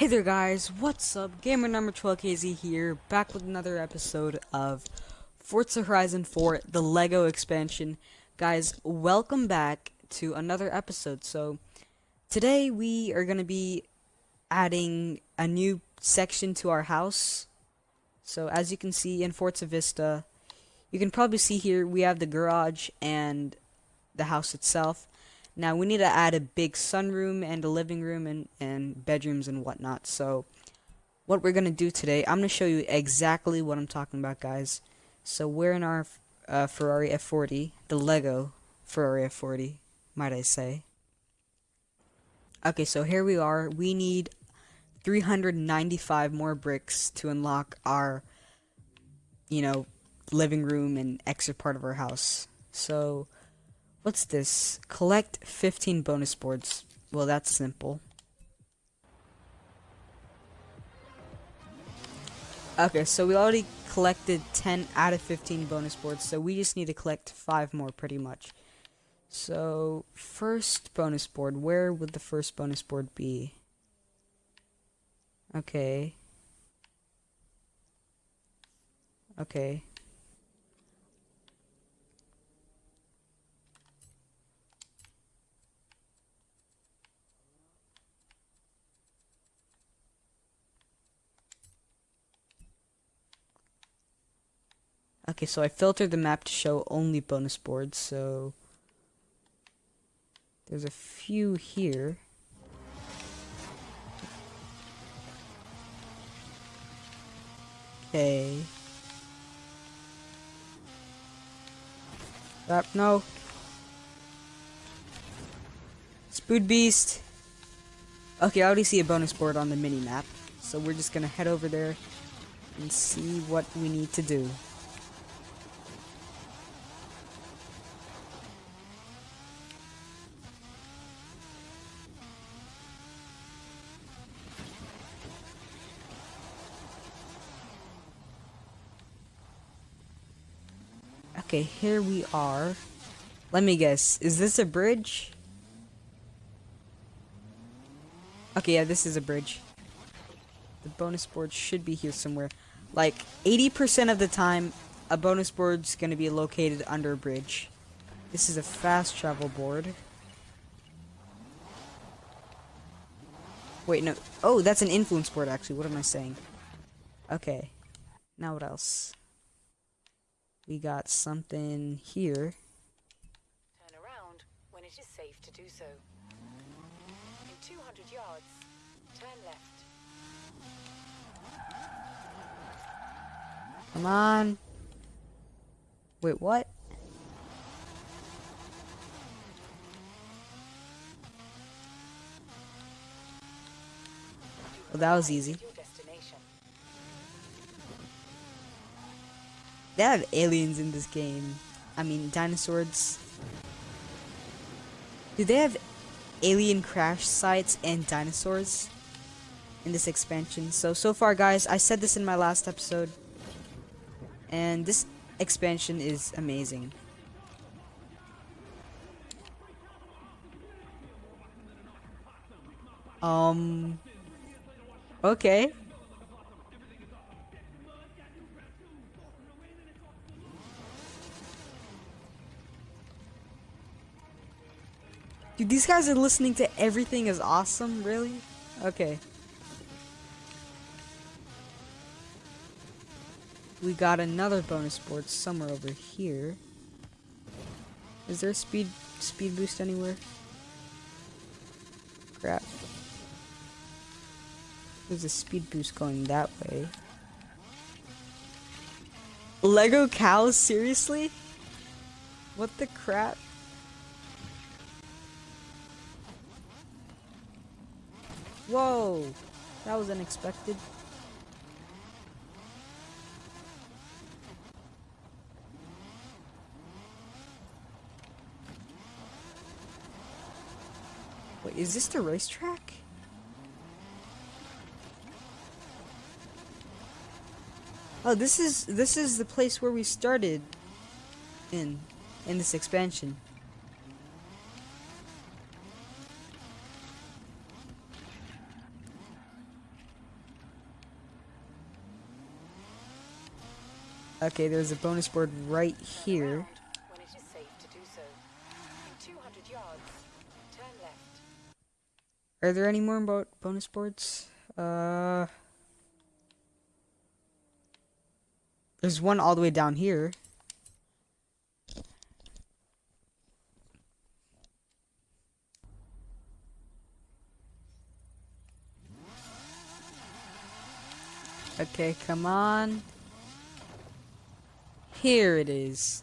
Hey there guys, what's up? Gamer number 12KZ here, back with another episode of Forza Horizon 4, the LEGO expansion. Guys, welcome back to another episode. So, today we are going to be adding a new section to our house. So, as you can see in Forza Vista, you can probably see here we have the garage and the house itself. Now we need to add a big sunroom and a living room and, and bedrooms and whatnot. So what we're going to do today, I'm going to show you exactly what I'm talking about guys. So we're in our uh, Ferrari F40, the Lego Ferrari F40, might I say. Okay, so here we are. We need 395 more bricks to unlock our, you know, living room and extra part of our house. So What's this? Collect 15 bonus boards. Well, that's simple. Okay, so we already collected 10 out of 15 bonus boards, so we just need to collect 5 more pretty much. So, first bonus board. Where would the first bonus board be? Okay. Okay. Okay, so I filtered the map to show only bonus boards, so... There's a few here. Okay. Stop, no. Spood Beast! Okay, I already see a bonus board on the mini-map, so we're just gonna head over there and see what we need to do. Okay, here we are. Let me guess. Is this a bridge? Okay, yeah, this is a bridge. The bonus board should be here somewhere. Like, 80% of the time, a bonus board's gonna be located under a bridge. This is a fast travel board. Wait, no. Oh, that's an influence board, actually. What am I saying? Okay. Now what else? We got something here. Turn around when it is safe to do so. In 200 yards, turn left. Come on. Wait, what? Well, that was easy. They have aliens in this game. I mean, dinosaurs. Do they have alien crash sites and dinosaurs in this expansion? So, so far, guys, I said this in my last episode. And this expansion is amazing. Um... Okay. Dude, these guys are listening to everything is awesome, really? Okay. We got another bonus board somewhere over here. Is there a speed speed boost anywhere? Crap. There's a speed boost going that way. Lego cows, seriously? What the crap? Whoa! That was unexpected. Wait, is this the racetrack? Oh, this is this is the place where we started in in this expansion. Okay, there's a bonus board right here. Around when it is safe to do so. In 200 yards, turn left. Are there any more bo bonus boards? Uh, there's one all the way down here. Okay, come on. Here it is.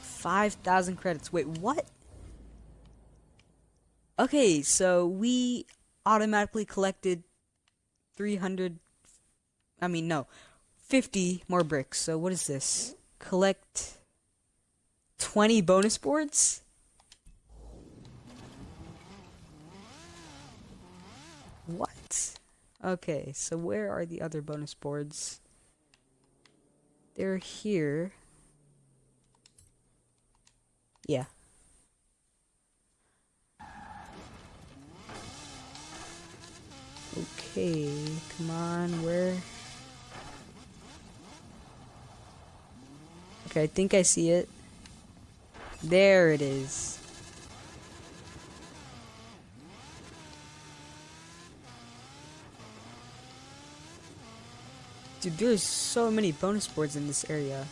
5,000 credits. Wait, what? Okay, so we automatically collected 300 I mean no, 50 more bricks. So what is this? Collect 20 bonus boards? What? Okay, so where are the other bonus boards? They're here. Yeah. Okay, come on, where? Okay, I think I see it. There it is. Dude, there's so many bonus boards in this area.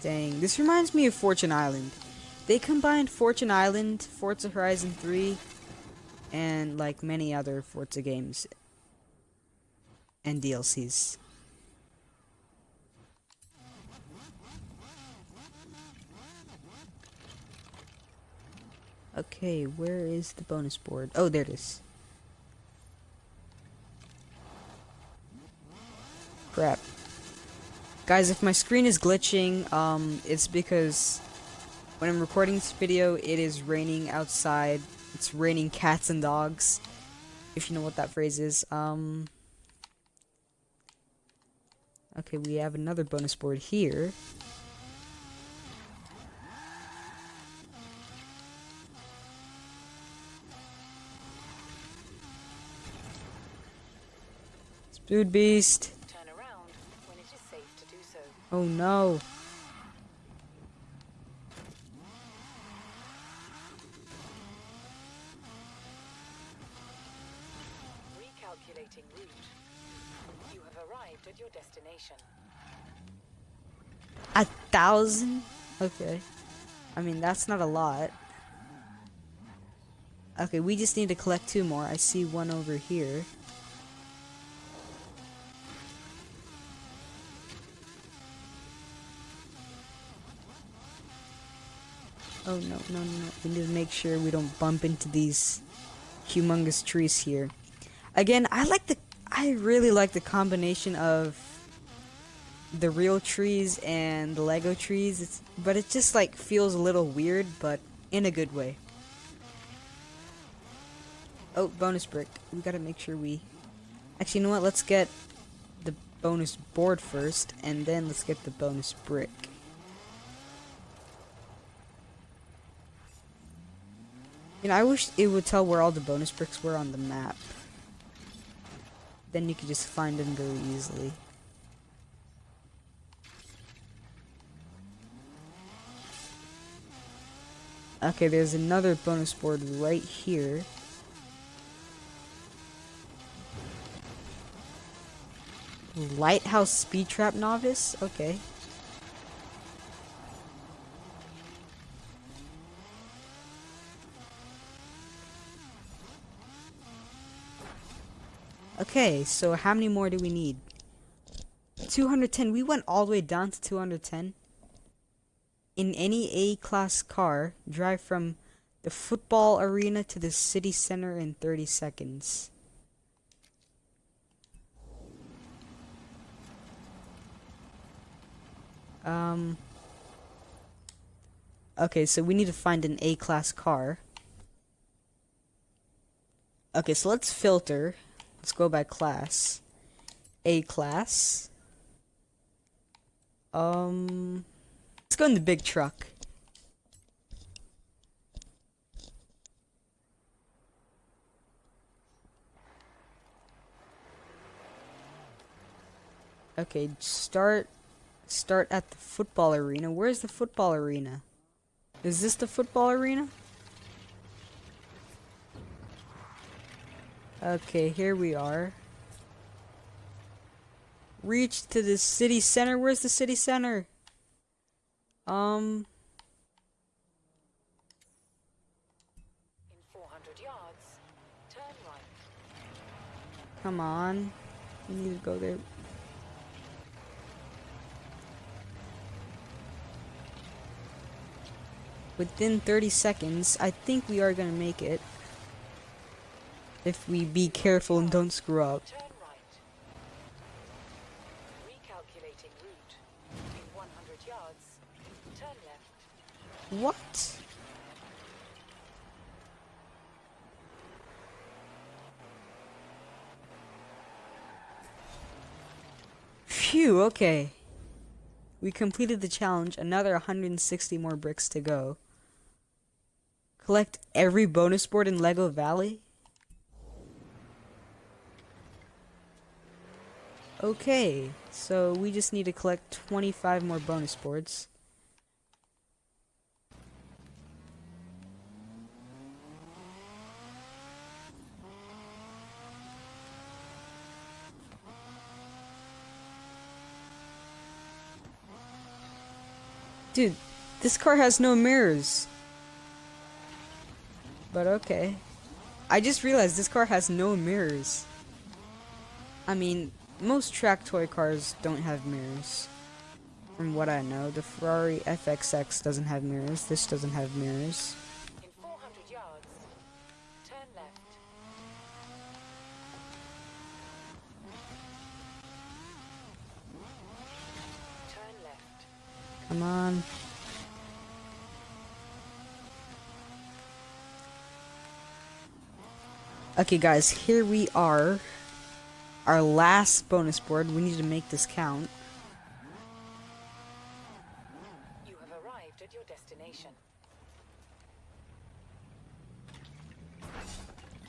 Dang, this reminds me of Fortune Island. They combined Fortune Island, Forza Horizon 3, and like many other Forza games and DLCs. Okay, where is the bonus board? Oh, there it is. Crap. Guys, if my screen is glitching, um, it's because when I'm recording this video, it is raining outside. It's raining cats and dogs. If you know what that phrase is. Um. Okay, we have another bonus board here. Spood Beast. Turn around when it is safe to do so. Oh no. Recalculating route. You have arrived at your destination. A thousand? Okay. I mean, that's not a lot. Okay, we just need to collect two more. I see one over here. Oh no, no, no. We need to make sure we don't bump into these humongous trees here. Again, I like the I really like the combination of the real trees and the Lego trees. It's, but it just like feels a little weird, but in a good way. Oh, bonus brick. We gotta make sure we... Actually, you know what? Let's get the bonus board first, and then let's get the bonus brick. I wish it would tell where all the bonus bricks were on the map. Then you could just find them very easily. Okay, there's another bonus board right here. Lighthouse Speed Trap Novice? Okay. Okay, so how many more do we need? 210. We went all the way down to 210. In any A-class car, drive from the football arena to the city center in 30 seconds. Um... Okay, so we need to find an A-class car. Okay, so let's filter. Let's go by class. A class. Um, let's go in the big truck. Okay, start start at the football arena. Where's the football arena? Is this the football arena? Okay, here we are. Reach to the city center. Where's the city center? Um, In 400 yards, turn right. come on. We need to go there. Within 30 seconds, I think we are gonna make it. If we be careful and don't screw up. Turn right. Recalculating route. In 100 yards, turn left. What? Phew, okay. We completed the challenge, another 160 more bricks to go. Collect every bonus board in Lego Valley? Okay, so we just need to collect 25 more bonus boards. Dude, this car has no mirrors. But okay. I just realized this car has no mirrors. I mean, most track toy cars don't have mirrors. From what I know, the Ferrari FXX doesn't have mirrors. This doesn't have mirrors. Yards, turn left. Turn left. Come on. Okay, guys, here we are. Our last bonus board. We need to make this count. You have arrived at your destination.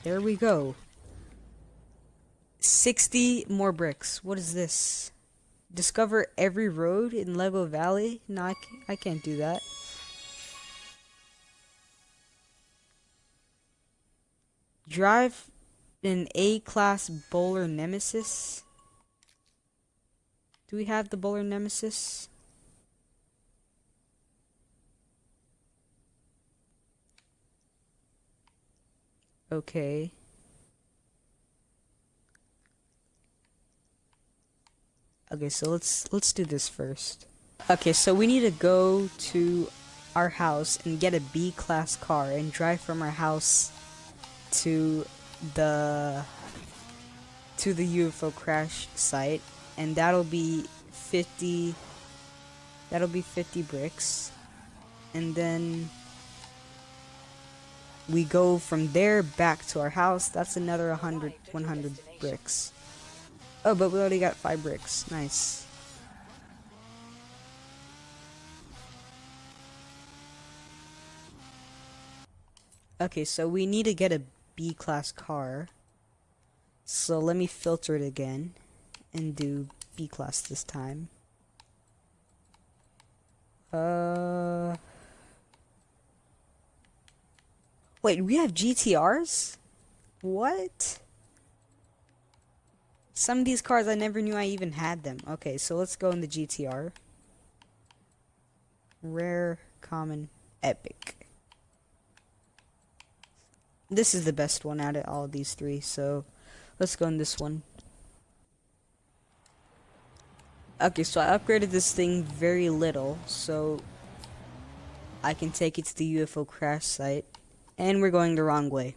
There we go. 60 more bricks. What is this? Discover every road in Lego Valley? No, I can't, I can't do that. Drive an A-class bowler nemesis. Do we have the bowler nemesis? Okay. Okay, so let's let's do this first. Okay, so we need to go to our house and get a B class car and drive from our house to the to the UFO crash site and that'll be 50 that'll be 50 bricks. And then we go from there back to our house. That's another 100 100 bricks. Oh but we already got five bricks. Nice. Okay so we need to get a b class car so let me filter it again and do b class this time uh Wait, we have GTRs? What? Some of these cars I never knew I even had them. Okay, so let's go in the GTR. Rare, common, epic. This is the best one out of all of these three, so let's go in this one. Okay, so I upgraded this thing very little, so I can take it to the UFO crash site. And we're going the wrong way.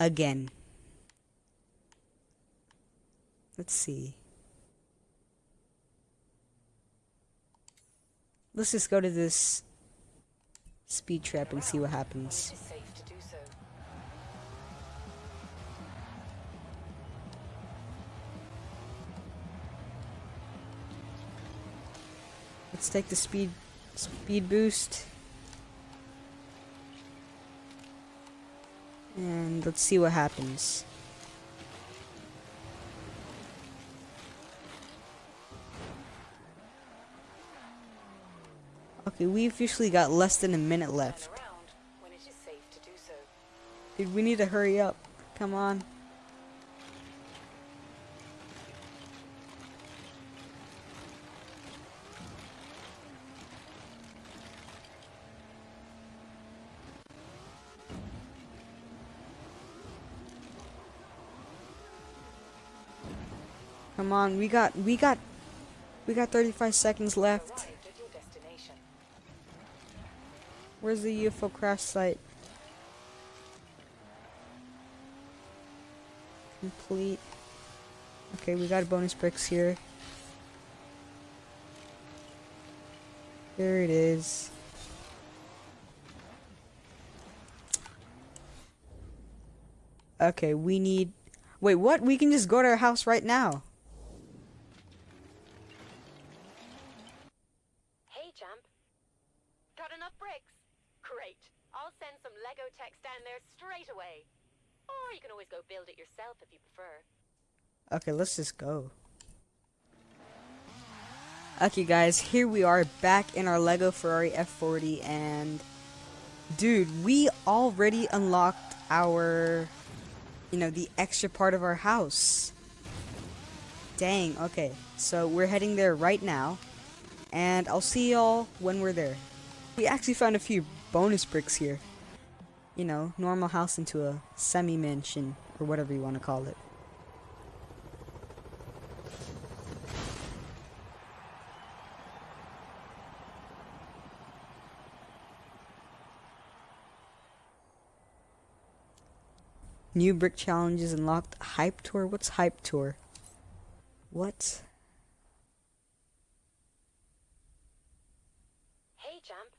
Again. Let's see. Let's just go to this speed trap and see what happens. Let's take the speed speed boost. And let's see what happens. Okay, we've usually got less than a minute left. Dude, we need to hurry up. Come on. Come on, we got we got we got 35 seconds left. Where's the UFO crash site? Complete. Okay, we got bonus bricks here. There it is. Okay, we need... Wait, what? We can just go to our house right now. Hey, champ. Got enough bricks? Great. I'll send some Lego techs down there straight away. Or you can always go build it yourself if you prefer. Okay, let's just go. Okay, guys, here we are back in our Lego Ferrari F40, and dude, we already unlocked our, you know, the extra part of our house. Dang, okay, so we're heading there right now, and I'll see y'all when we're there. We actually found a few bonus bricks here. You know, normal house into a semi-mansion, or whatever you want to call it. New brick challenges unlocked. Hype tour? What's hype tour? What? Hey, champ.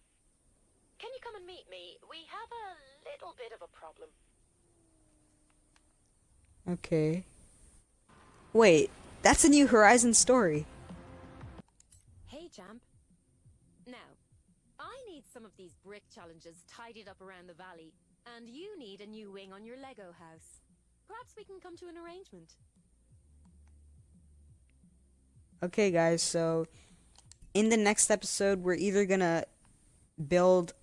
Can you come and meet me? We have a little bit of a problem. Okay. Wait, that's a new Horizon story. Hey, champ. Now, I need some of these brick challenges tidied up around the valley, and you need a new wing on your Lego house. Perhaps we can come to an arrangement. Okay, guys, so in the next episode, we're either gonna build,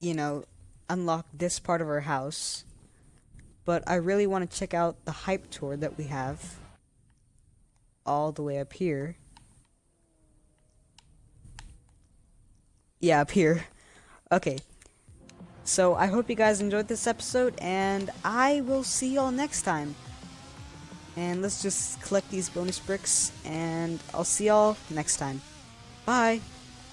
you know, unlock this part of our house, but I really want to check out the hype tour that we have all the way up here. Yeah, up here. Okay. So I hope you guys enjoyed this episode, and I will see y'all next time. And let's just collect these bonus bricks, and I'll see y'all next time. Bye!